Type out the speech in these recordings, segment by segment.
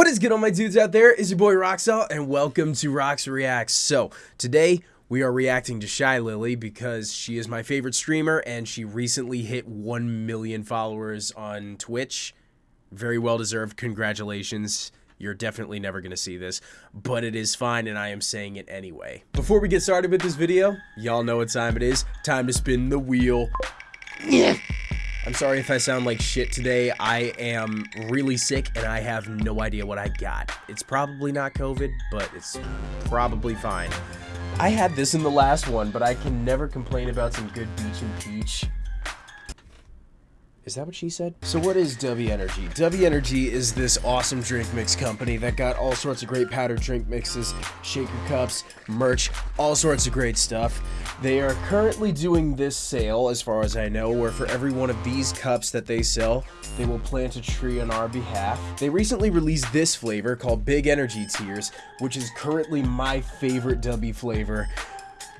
What is good, all my dudes out there? Is your boy Roxalt, and welcome to Rox Reacts. So, today we are reacting to Shylily because she is my favorite streamer and she recently hit 1 million followers on Twitch. Very well deserved. Congratulations. You're definitely never going to see this, but it is fine and I am saying it anyway. Before we get started with this video, y'all know what time it is. Time to spin the wheel. I'm sorry if I sound like shit today. I am really sick and I have no idea what I got. It's probably not COVID, but it's probably fine. I had this in the last one, but I can never complain about some good beach and peach. Is that what she said? So what is W Energy? W Energy is this awesome drink mix company that got all sorts of great powdered drink mixes, shaker cups, merch, all sorts of great stuff. They are currently doing this sale, as far as I know, where for every one of these cups that they sell, they will plant a tree on our behalf. They recently released this flavor called Big Energy Tears, which is currently my favorite W flavor.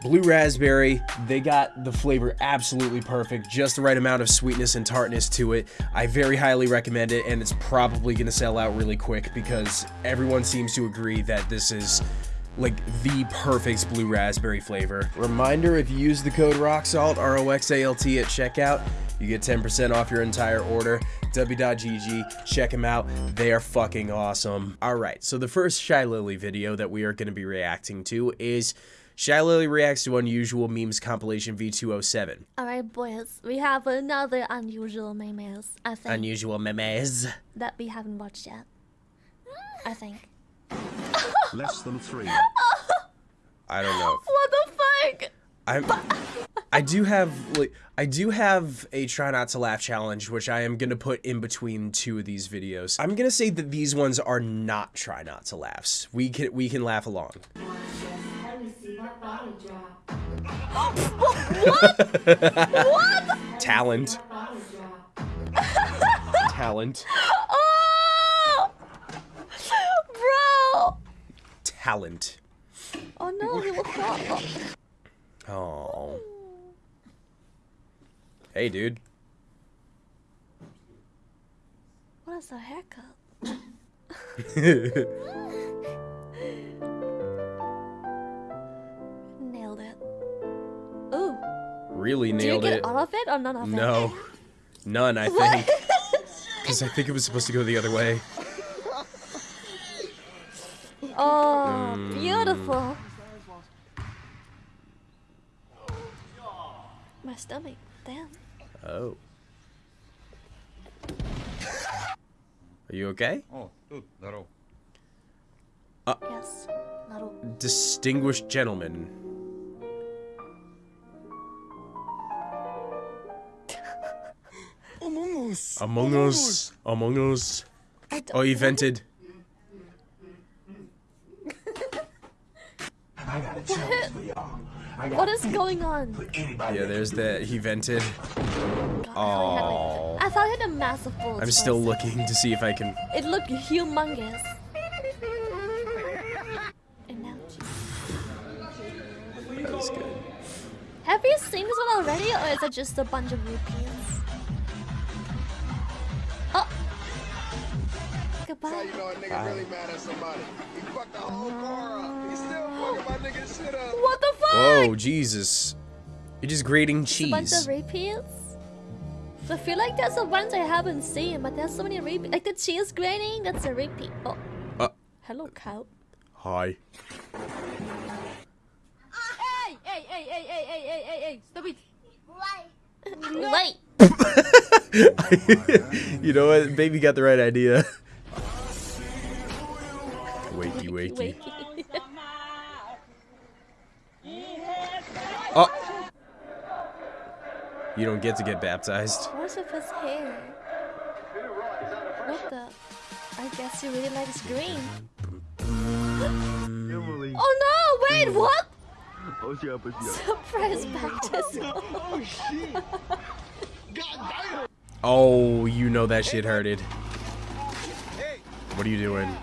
Blue raspberry, they got the flavor absolutely perfect, just the right amount of sweetness and tartness to it. I very highly recommend it, and it's probably to sell out really quick because everyone seems to agree that this is like the perfect blue raspberry flavor. Reminder, if you use the code ROXALT, R-O-X-A-L-T at checkout, you get 10% off your entire order. W.GG, check them out. They are fucking awesome. Alright, so the first Shylily video that we are going to be reacting to is Shylily reacts to unusual memes compilation V207. Alright, boys, we have another unusual memes, I think, Unusual memes. that we haven't watched yet. I think. Less than three. I don't know. What the fuck? I'm I do have like I do have a try not to laugh challenge which I am going to put in between two of these videos. I'm going to say that these ones are not try not to laughs. We can we can laugh along. What? what? Talent. Talent. Oh! Bro! Talent. Oh no, he will fall. Oh. Hey dude. What is a haircut? really nailed Did you get it. all of it or none of it? No. None, I think. Because I think it was supposed to go the other way. Oh, mm. beautiful. My stomach, damn. Oh. Are you okay? Oh, uh, yes. Distinguished gentleman. Us. Among Us. Among Us. Oh, he vented. What is going on? Yeah, there's that. He vented. God, I thought it had, I thought it had a massive bullet. I'm still looking to see if I can. It looked humongous. And now, That was good. have you seen this one already, or is it just a bunch of rupees? Goodbye. How you know a nigga really mad at somebody? He fucked the whole car up. He still fucking my nigga shit up. What the fuck? Whoa, Jesus. You're just grating It's a bunch of repeats. So I feel like there's the ones I haven't seen, but there's so many repeats. Like the cheese grating, that's a repeat. Oh. Uh. Hello, cow. Hi. Hey, hey, hey, hey, hey, hey, hey, hey, hey, stop it. Wait. you know what? Baby got the right idea. wakey wakey. oh! You don't get to get baptized. What's with his hair? What the? I guess he really likes green. Oh no! Wait, what? Surprise baptism. oh, shit. Oh, you know that shit hurted. What are you doing?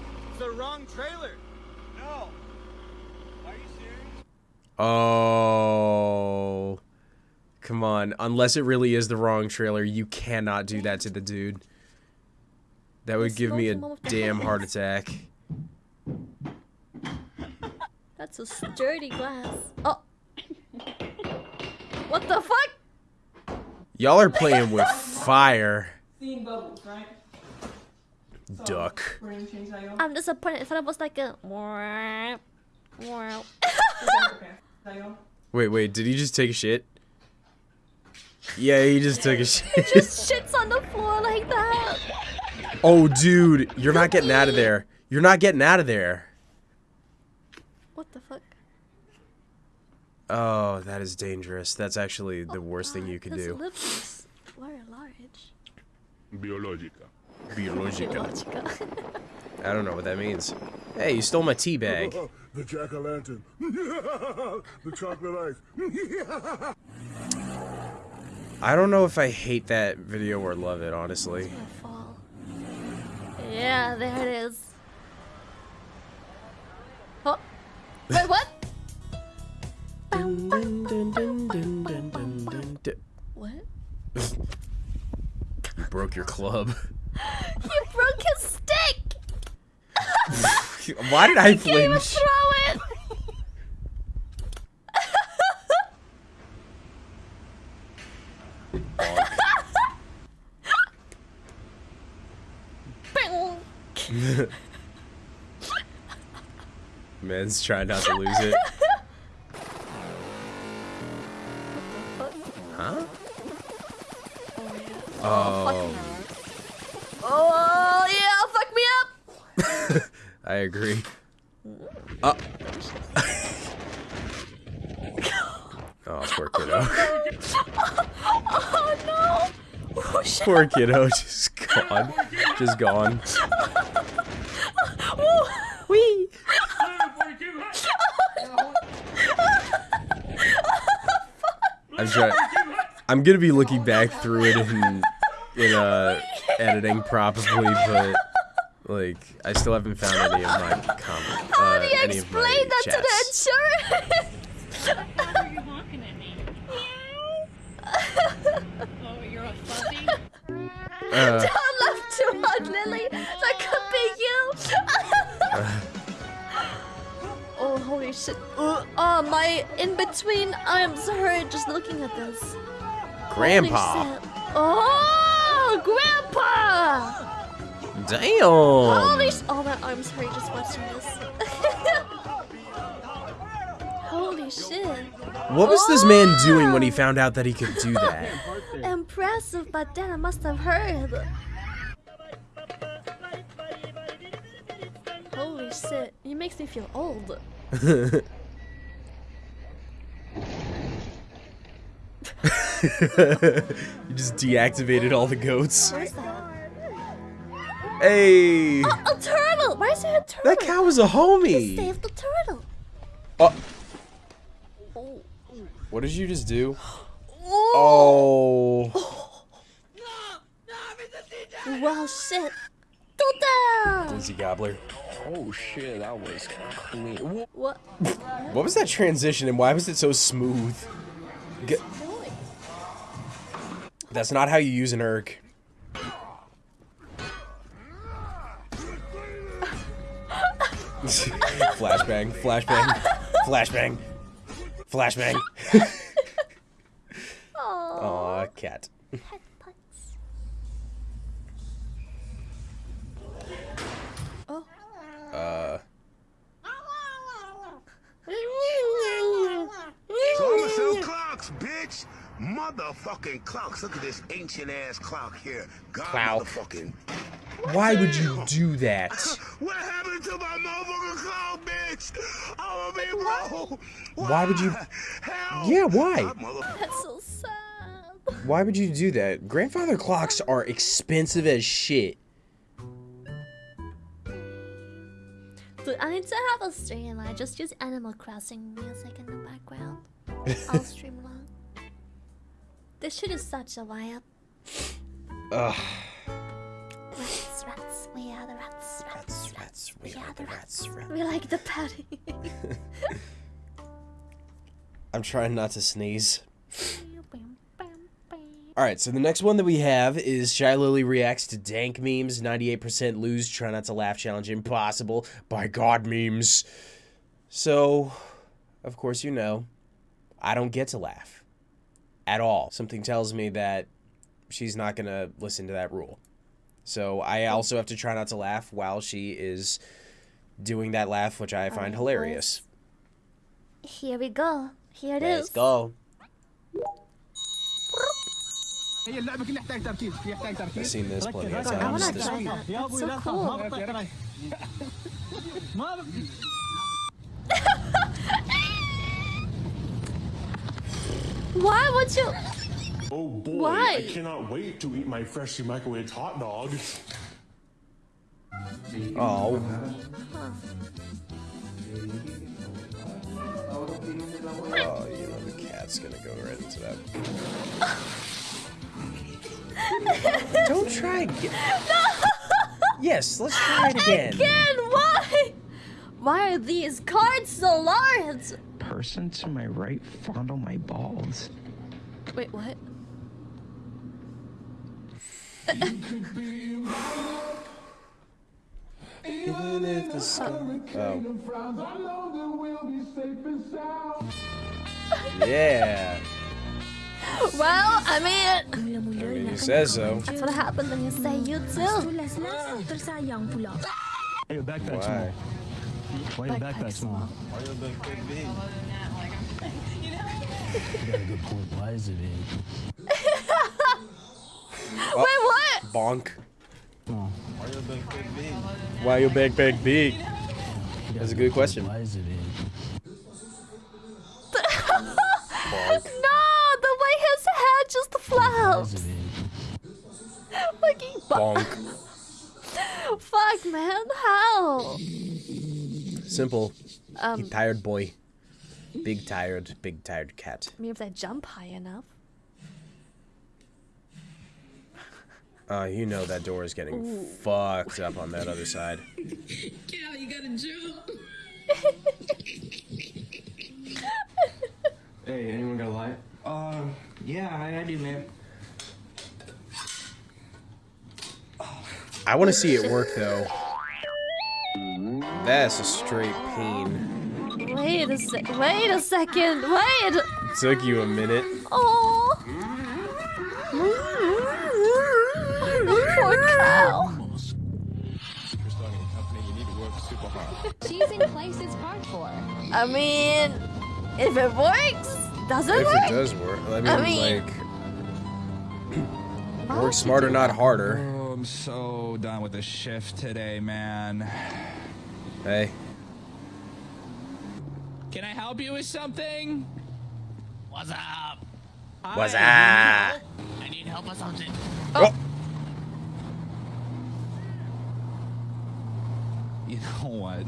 Oh. Come on. Unless it really is the wrong trailer, you cannot do that to the dude. That would give me a smoking one with the damn heart attack. That's a sturdy glass. Oh. What the fuck? Y'all are playing with fire. Seeing bubbles, right? Duck. We're gonna change that, y'all. I'm disappointed. If it was like a. Wow. Okay. That, y'all. Wait, wait, did he just take a shit? Yeah, he just took a shit. Just shits on the floor like that. Oh, dude, you're not getting out of there. You're not getting out of there. What the fuck? Oh, that is dangerous. That's actually oh the worst thing you could This do. lips is large. Biologica. Biologica. Logica. I don't know what that means. Hey, you stole my tea bag. the jack-o'-lantern. the chocolate ice. I don't know if I hate that video or love it, honestly. Yeah, there it is. Oh. Wait, what? what? you broke your club. you broke his stick! Why did I flinch? it! Bing. Man's trying not to lose it. Huh? Oh, Oh I agree. Uh. oh, poor kiddo. Oh no! Oh poor kiddo, just gone. Just gone. Wee. I'm trying. I'm gonna be looking back through it in in uh editing probably, but like I still haven't found any of my comment. How Uh, do you any of my explain that to the insurance? Why are you honking at me? oh, you're a fuzzy? Uh, Don't laugh too hard, Lily. That could be you. oh, holy shit. Uh, oh, my in between I'm sorry, just looking at this. Grandpa. Oh, Grandpa! Damn. Holy sh- Oh, my arms hurt just watching this. Holy shit. What was this man doing when he found out that he could do that? Impressive, but then I must have heard. Holy shit, he makes me feel old. you just deactivated all the goats. Where's that? Hey, A turtle! Why is there a turtle? that cow was a homie. Save the turtle. Oh, Oh. what did you just do? Oh. Oh, Well, shit. Tuta! Dizzy Gobbler. Oh shit, that was clean. Whoa. What? What was that transition and why was it so smooth? G- That's not how you use an erg. flashbang, flashbang, flashbang, flashbang. Oh. Aw, cat. Oh. Uh, So clocks, bitch. Motherfucking clocks. Look at this ancient ass clock here. God Clock. motherfucking. why would you do that? What happened to my motherfucking clock, bitch? I'ma be broke. Why would you- Help. Yeah, why? That's so sad. Why would you do that? Grandfather clocks are expensive as shit. Dude, I need to have a stream. I just use Animal Crossing music in the background. I'll stream along. This shit is such a vibe. Ugh. Rats, rats, we are the rats, rats, rats, we are the rats, rats. We like the patty. I'm trying not to sneeze. All right, so the next one that we have is Shylily reacts to dank memes. 98% lose. Try not to laugh challenge impossible. By God memes. So, of course, you know, I don't get to laugh at all. Something tells me that she's not going to listen to that rule. So I oh. also have to try not to laugh while she is doing that laugh, which I find right, hilarious. Boys. Here we go. Here it Let's is. go. I've seen this plenty of times. This one. So cool. Why would you... Oh boy, Why? I cannot wait to eat my freshly microwaved hot dog. Oh, oh, you know the cat's gonna go right into that. Don't try again. Yes, let's try it again. Again, why? Why are these cards so large? Person to my right fondle my balls. Wait, what? Even if the sky. Oh. Yeah. Well, I mean, I mean, he says so. that's what happens when you say you too. Why your backpack Why? Why your Backpack backpack small? Why your backpack big? You got a good point. Why is it big? Wait, what? Bonk. Oh, Why your backpack big? Why your backpack big? you got That's a good question. Why is it big? No, the way his head just flops. flaps. is it big? Like Bonk. Fuck, man, how? Simple. Um, Tired boy. Big tired, big tired cat. I mean, if they jump high enough. Uh, you know that door is getting fucked up on that other side. Cal, you gotta jump. Hey, anyone got a light? Uh, yeah, I, I do, man. I want to see it work though. That's a straight pain. Wait a sec. Wait a second. Wait. Took you a minute. Oh. Poor cow. You're starting a company, you need to work super hard. Choosing place is hard for. I mean, if it works, does it If work? it does work, I mean, I mean- like, work smarter, not harder. Oh, I'm so done with the shift today, man. Hey, Can I help you with something? What's up? what's up? I need help with something. Oh. oh. You know what?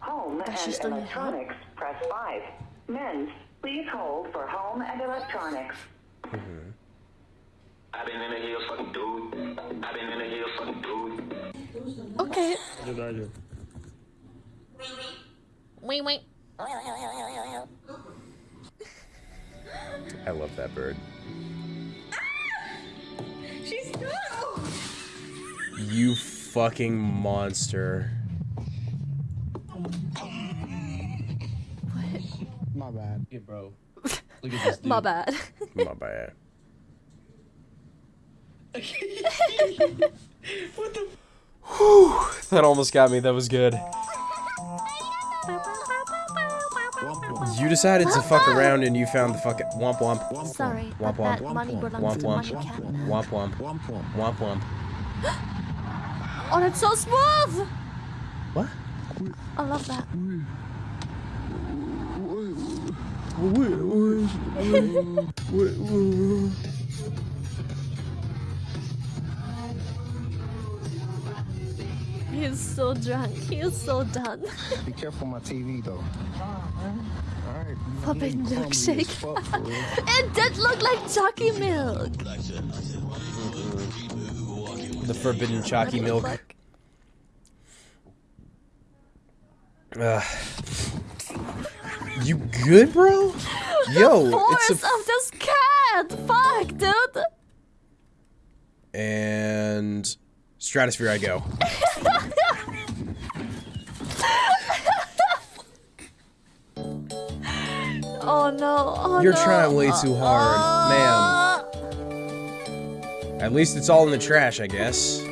Home That's and just on electronics, press 5. Men's, please hold for home and electronics. Mm-hmm. I've been in here fucking dude. I've been in here fucking dude. Okay. What did Wait, wait. I love that bird. She's no. You fucking monster. My bad. Yeah, bro. Look at this dude. My bad. My bad. What the? Whew, that almost got me. That was good. You decided to fuck around and you found the fucking womp womp. Sorry, Womp but that womp. money belongs Womp to womp. Money Cat. Womp womp. Womp womp. Oh, that's so smooth. What? I love that. He is so drunk. He is so done. Be careful my TV though. Forbidden milkshake. it did look like chalky milk. The forbidden chalky milk. Look. Ugh. You good, bro? Yo, Force it's a of this cat. Fuck, dude. And Stratosphere I go. Oh no. Oh You're no. trying way too hard, ma'am. Uh, uh. At least it's all in the trash, I guess.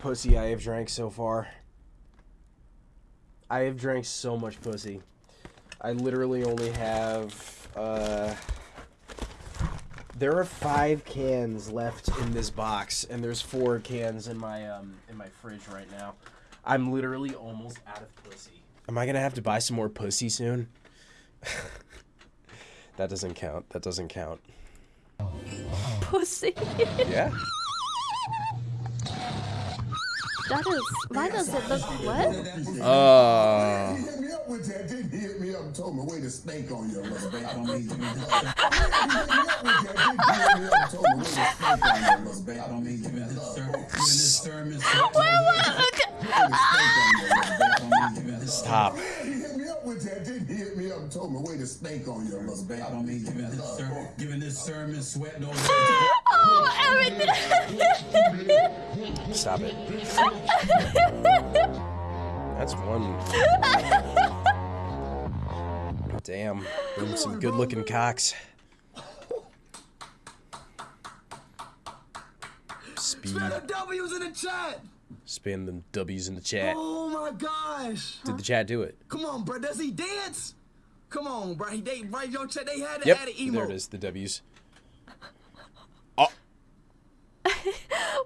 Pussy I have drank so far. I have drank so much pussy. I literally only have, uh... There are five cans left in this box, and there's four cans in my, um, in my fridge right now. I'm literally almost out of pussy. Am I gonna have to buy some more pussy soon? that doesn't count. That doesn't count. Pussy. Yeah? That is. Why does it look what? Uh... Up with that, didn't he? Hit me up and told me, wait a snake on your mother. Hit me up with that, didn't he? Hit me up and told me, wait a snake on your mother. I mean, giving this sermon, giving this sermon, Stop. He hit me up with that, didn't he? Hit me up and told me, wait a snake on your mother. I don't mean giving this sermon, giving this sermon, sweat no Oh, everything. Stop it. That's one. Damn. Them some good looking cocks. Speed. W's in the chat. Spam them W's in the chat. Oh my gosh. Did the chat do it? Come on, bro. Does he dance? Come on, bro. He they right your chat. They had to Yep. add an emo. There it is. The W's. Oh.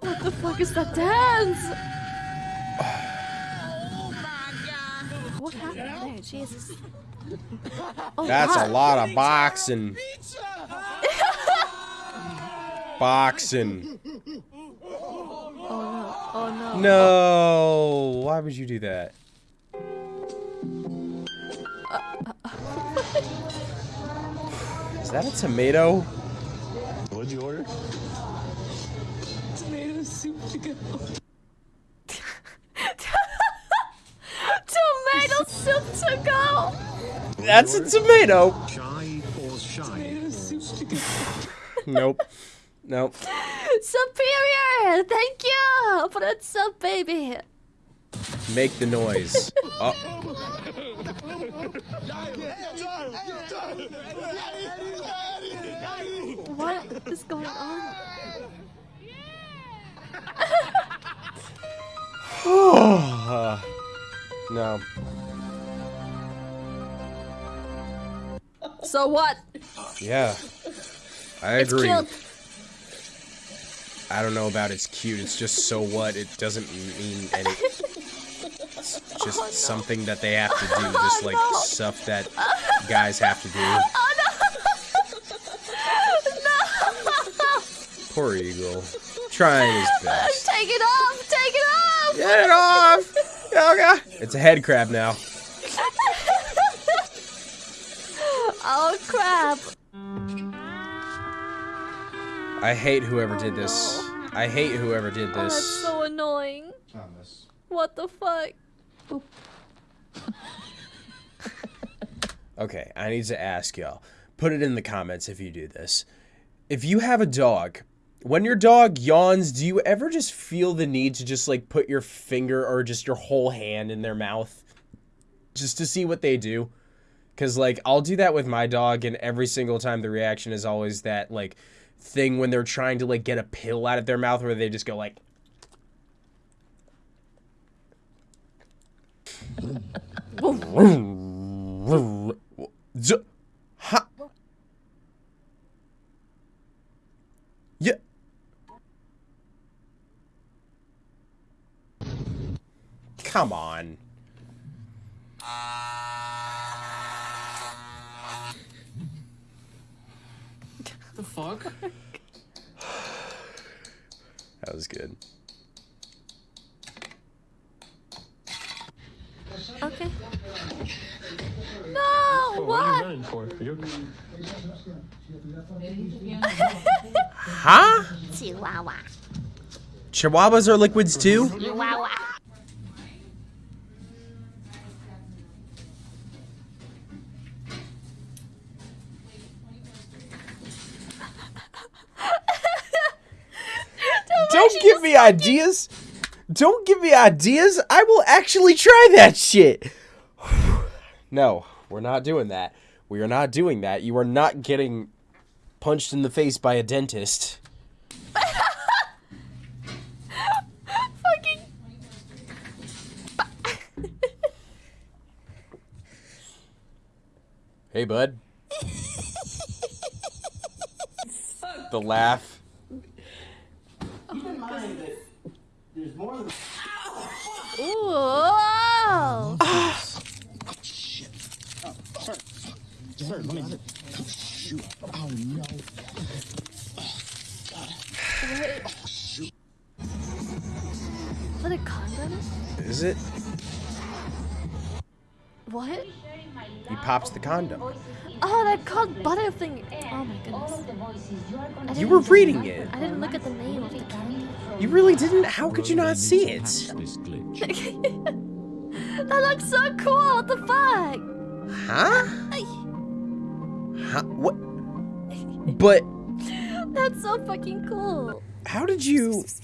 what the fuck is that dance? What happened there? Jesus. Oh, That's a lot of boxing. Boxing. No. Oh no. No. Why would you do that? Is that a tomato? What'd you order? Tomato soup to go. Tomato soup to go. That's a tomato. Shy or shy? Tomato soup to go. Nope. Nope. Superior. Thank you for that sub, baby. Make the noise. Oh. What is going on? Uh, no. So what? Yeah. I It's agree. I don't know about it's cute. It's just so what. It doesn't mean any. It's just oh, something that they have to do. Just oh, like stuff that guys have to do. Oh, Poor Eagle. Trying his best. Take it off. Take it off. Get it off. Okay. It's a head crab now. Oh crap. I hate whoever did this. I hate whoever did Oh, that's this. so annoying. Thomas. What the fuck? Okay, I need to ask y'all. Put it in the comments if you do this. If you have a dog, when your dog yawns, do you ever just feel the need to just like put your finger or just your whole hand in their mouth just to see what they do? Cuz like I'll do that with my dog and every single time the reaction is always that like thing when they're trying to like get a pill out of their mouth where they just go like ha- Yeah. Come on. fuck? that was good. Okay. No! What? what? are you running for? Are you okay? huh? Chihuahua. Chihuahuas are liquids too? Chihuahua. Ideas. Don't give me ideas. I will actually try that shit. No, we're not doing that. We are not doing that. You are not getting punched in the face by a dentist. Fucking. Hey, bud. the laugh. Keep in mind that there's more than. Ooh. Shit. Oh, sir. Sir, let me. Shoot. Oh, no. Wait. What a condom? Is it? What? He pops the condom. Oh, that cold butter thing. Oh my goodness. You were reading it. I didn't look at the name of the candy. You really didn't? How could you not see it? that looks so cool. What the fuck? Huh? Huh? What? But That's so fucking cool. how did you?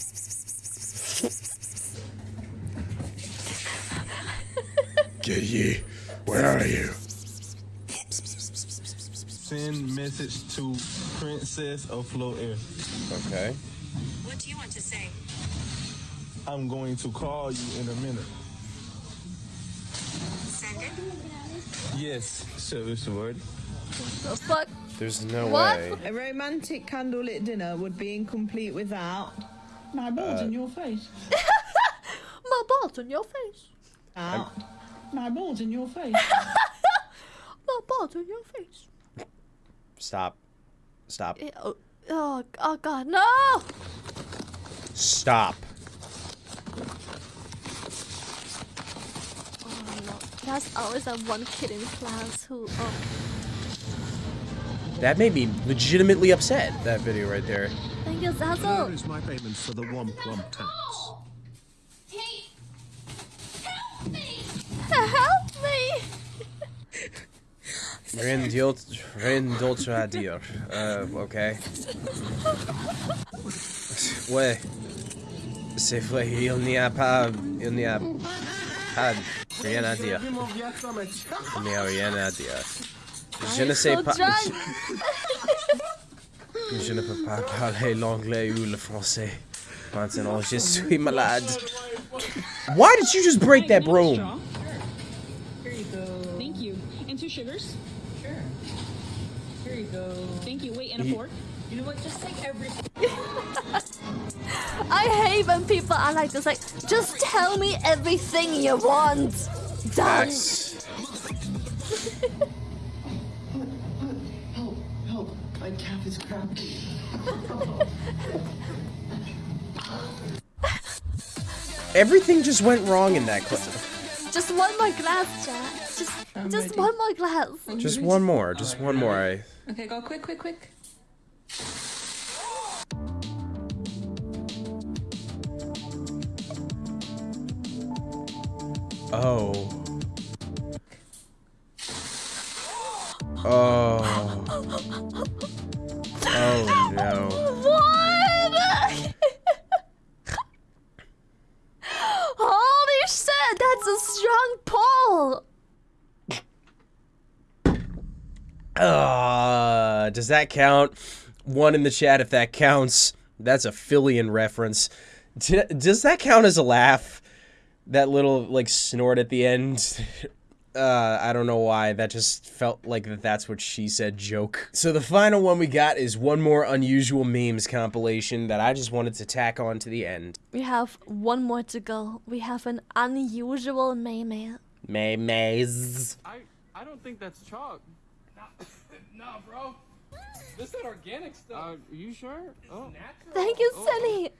Gay, where are you? Send message to Princess of Flow Air. Okay. What do you want to say? I'm going to call you in a minute. Send it. Yes, service word. The fuck? There's no What? way. A romantic candlelit dinner would be incomplete without My balls Uh, in your face. My balls in your face. out. My balls in your face. My balls in your face. Stop. Stop. Oh, oh, oh god, no! Stop. Oh no. There's always that one kid in class who, oh, That made me legitimately upset. That video right there. thank you, Zazzle. is my payment for the Womp Womp tax. Rien d'autre, rien d'autre à dire. Euh, ok. Ouais. C'est il n'y a pas, il n'y a pas rien à dire. Il n'y a rien à dire. Je ne sais pas. Je ne peux pas parler l'anglais ou le français. Maintenant, je suis malade. Why did you just break that broom? Here you go. Thank you. And two sugars? Sure. You go. Thank you. Wait, and a Ye- fork? You know what? Just take everything. I hate when people are like this, like, just tell me everything you want. Done. Yes. Help, help. My calf is cramped. Everything just went wrong in that clip. Just one more glass, chat. Just, just one more glass. Just one more. Just one more. I. Okay, go quick, quick, quick. Oh. Oh. That count? One in the chat if that counts. That's a Fillion reference. D- does that count as a laugh? That little like snort at the end. Uh, I don't know why. That just felt like that that's what she said joke. So the final one we got is one more unusual memes compilation that I just wanted to tack on to the end. We have one more to go. We have an unusual meme. May Mays. I I don't think that's chalk. nah, bro. This that organic stuff. Uh, you sure? Oh. Thank you, Sunny.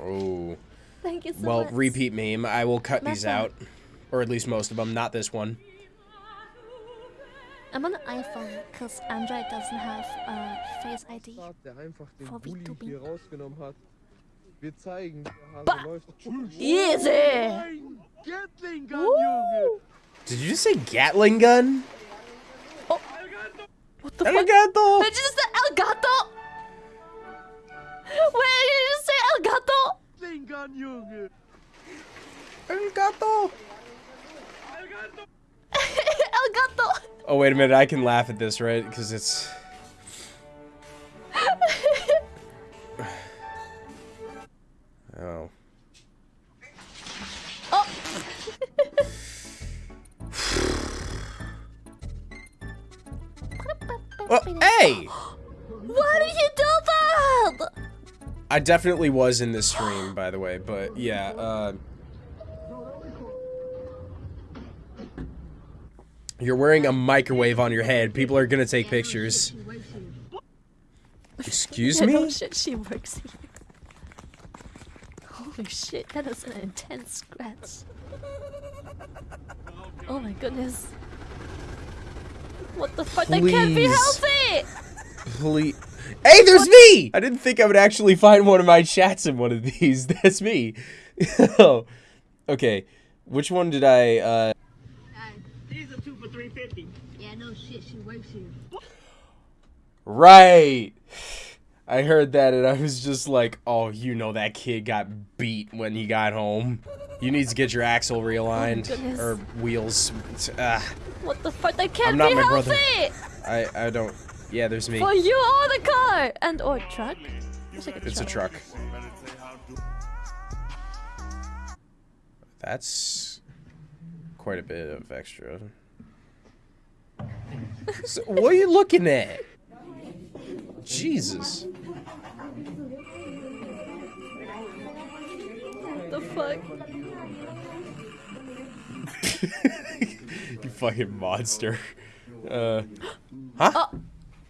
Oh. Thank you so Well, much. repeat meme. I will cut these Mecca. out. Or at least most of them, not this one. I'm on the iPhone because Android doesn't have uh, Face ID. Der einfach den For Bulli VTubing. hier rausgenommen hat. Wir zeigen, der Hase läuft. Easy! Gatling Gun, Junge! Did you just say Gatling gun? What the El fuck? gato! Did you just say El Gato? Wait, did you just say El Gato? Gatling Gun, Junge! El gato! El Gato! Oh wait a minute, I can laugh at this, right? Because it's. Oh, hey! Why did you do that? I definitely was in this stream, by the way, but yeah, uh... You're wearing a microwave on your head. People are gonna take pictures. Excuse me? no me? shit, she works here. Holy shit, that is an intense scratch. Oh my goodness. What the fuck? That can't be Please. healthy! Please. Hey, there's me! I didn't think I would actually find one of my chats in one of these. That's me. oh. Okay. Which one did I, uh... These are two for 350. Yeah, no shit, she works here. Right. I heard that and I was just like, oh, you know that kid got beat when he got home. You need to get your axle realigned. goodness. or wheels. Ah, What the fuck? That can't I'm not be my healthy! brother. I, I don't... Yeah, there's me. For you or the car! And or truck? Looks like It's a truck. That's quite a bit of extra. So, what are you looking at? Jesus. Fuck? you fucking monster. Uh, huh?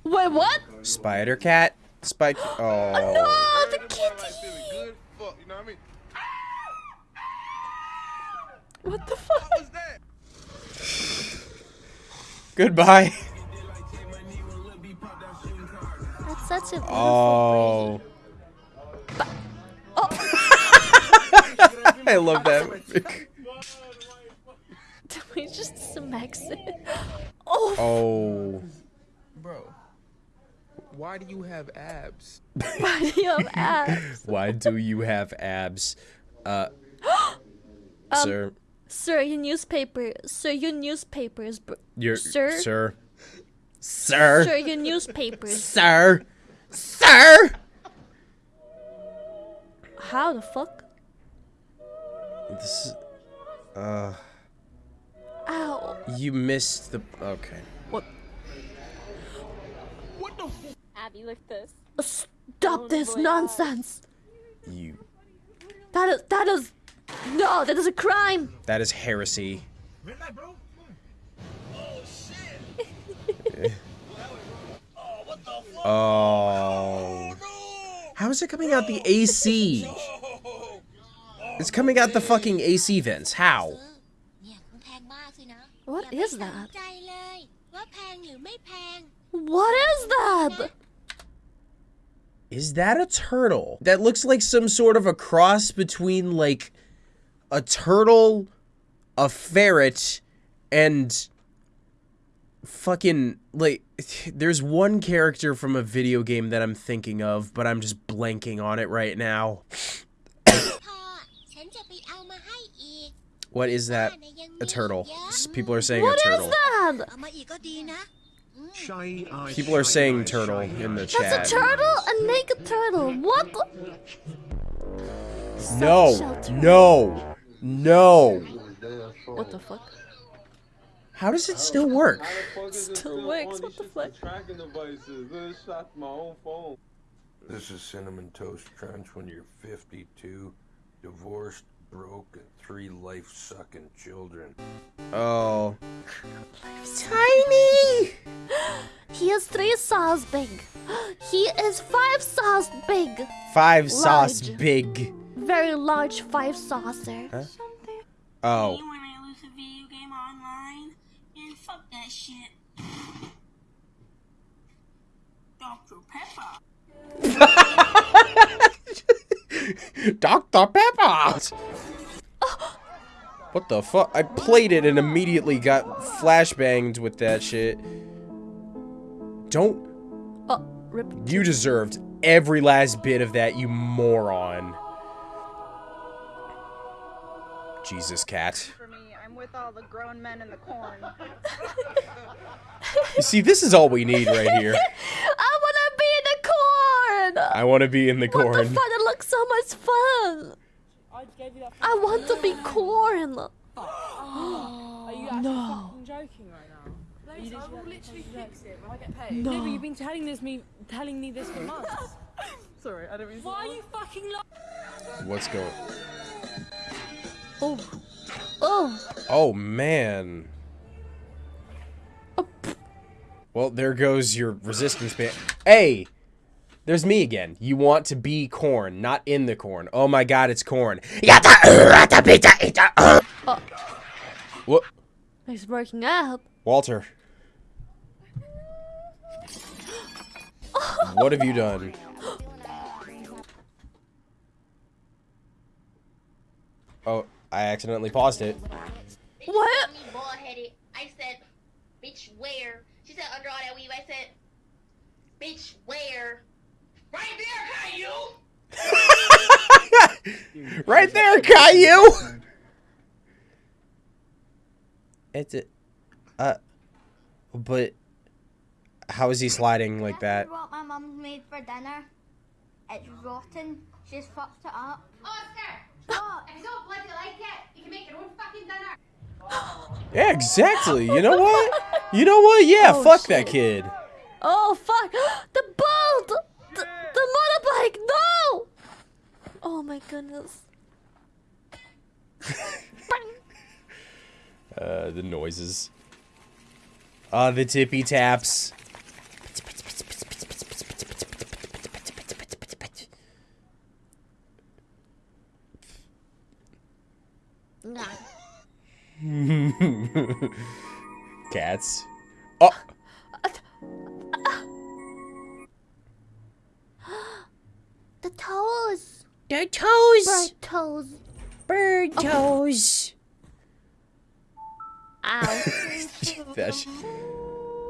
Wait, what? Spider cat? Spike. Oh. No, the kitty! Good fuck, you know what I mean? What the fuck? Goodbye. That's such a beautiful Oh. I love that. Did we just smacks it? Oh, Oh. Bro, why do you have abs? why do you have abs? Why do you have abs? Uh, Um, sir. Sir, your newspaper. Sir, your newspapers. br- Your sir? Sir. Sir. Sir, your newspapers. Sir. Sir. How the fuck? This is, uh, Ow. you missed the. Okay. What? What the f- Abby, look this. Stop this nonsense. You. That is. That is. No, that is a crime. That is heresy. Oh. How is it coming out the AC? It's coming out the fucking AC vents. How? What is that? What is that? Is that a turtle? That looks like some sort of a cross between, like, a turtle, a ferret, and fucking, like, there's one character from a video game that I'm thinking of, but I'm just blanking on it right now. พ่อ ฉันจะไปเอามาให้อีก What is that? A turtle. S- People are saying What a is turtle. that? เอามาอีกก็ดีนะ Shy eye. People are saying turtle in the That's a chat. turtle? A naked turtle. What? the- No. No. No. What the fuck? How does it still work? Still works. What the fuck? Tracking devices. This shot my own phone. This is Cinnamon Toast Crunch when you're 52, divorced, broke, and three life sucking children. Oh. Tiny! He is three saws big. He is five saws big. Five sauce big. Very large five saucer. Huh? Oh. You wanna lose a video game online? Man, fuck that shit. Dr. Pepper! What the fuck? I played it and immediately got flashbanged with that shit. Don't. Oh, rip. You deserved every last bit of that, you moron. Jesus, cat. For me, I'm with all the grown men in the corn. You see, this is all we need right here. I wanna be in the corn! I want to be in the What the corn. Fuck? Looks so much fun! I want to be corn! Are you actually No. fucking joking right now? Later, I will literally fix it when I get paid. No. No. but you've been telling this me, telling me this for months. Sorry, I don't mean to Why are you fucking lying? What's going Oh. Oh. Oh, man. Oh. Well, there goes your resistance band. Hey! There's me again. You want to be corn, not in the corn. Oh my god, it's corn. Oh. What? He's working up. Walter. What have you done? Oh, I accidentally paused it. What? Me bald headed. I said, bitch, where? She said, under all that weave. I said, bitch, where? Right there, Caillou! Right there, Caillou! It's it. Uh. But. How is he sliding like that? what my mum's made for dinner? It's rotten. She's fucked it up. Oscar! What? If you don't bloody like it, you can make your own fucking dinner. Yeah, exactly. You know what? You know what? Yeah, Oh, fuck shit. that kid. Oh fuck! The boat! The! No! Oh my goodness. Uh, the noises. Ah, the tippy taps. Cats. Oh, toes! the toes. Bird toes. Bird toes. Ow. That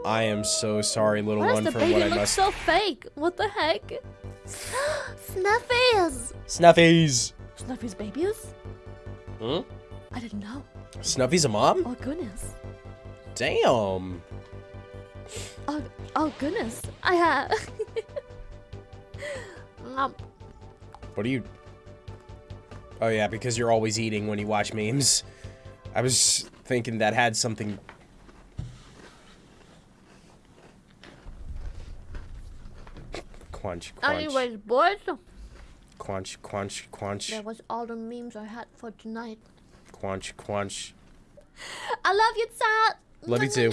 I am so sorry, little Why does one, the for baby what I look must. so fake? What the heck? Snuffies! Snuffies. Snuffies babies? Hmm? I didn't know. Snuffy's a mom? Oh goodness. Damn. Oh, oh goodness. I have. um, What are you? Oh yeah, because you're always eating when you watch memes. I was thinking that had something. Quench, quench, anyways, boys, quench, quench, quench, that was all the memes I had for tonight. quench, quench. I love you, Sal. Love you too.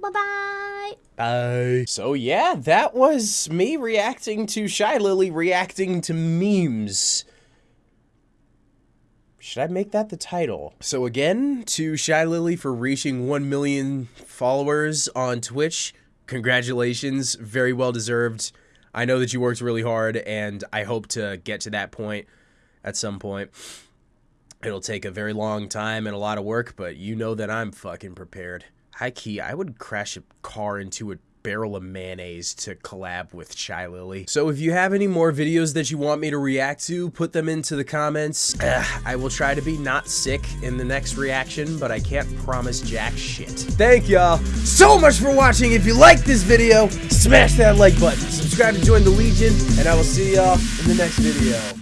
Bye bye. Bye. So yeah, that was me reacting to Shylily reacting to memes. Should I make that the title? So again, to Shylily for reaching 1 million followers on Twitch. Congratulations, very well deserved. I know that you worked really hard and I hope to get to that point at some point. It'll take a very long time and a lot of work, but you know that I'm fucking prepared. High key, I would crash a car into a barrel of mayonnaise to collab with Shylily. So if you have any more videos that you want me to react to, put them into the comments. Ugh, I will try to be not sick in the next reaction, but I can't promise jack shit. Thank y'all so much for watching. If you liked this video, smash that like button, subscribe to join the Legion, and I will see y'all in the next video.